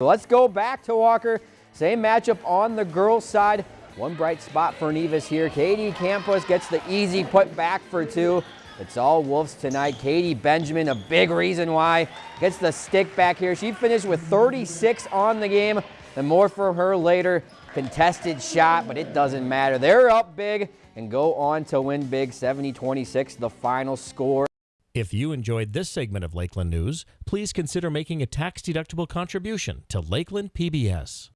Let's go back to Walker. Same matchup on the girls' side. One bright spot for Nevis here. Katie Campos gets the easy put back for two. It's all Wolves tonight. Katie Benjamin, a big reason why, gets the stick back here. She finished with 36 on the game. And more from her later. Contested shot, but it doesn't matter. They're up big and go on to win big 70-26, the final score. If you enjoyed this segment of Lakeland News, please consider making a tax-deductible contribution to Lakeland PBS.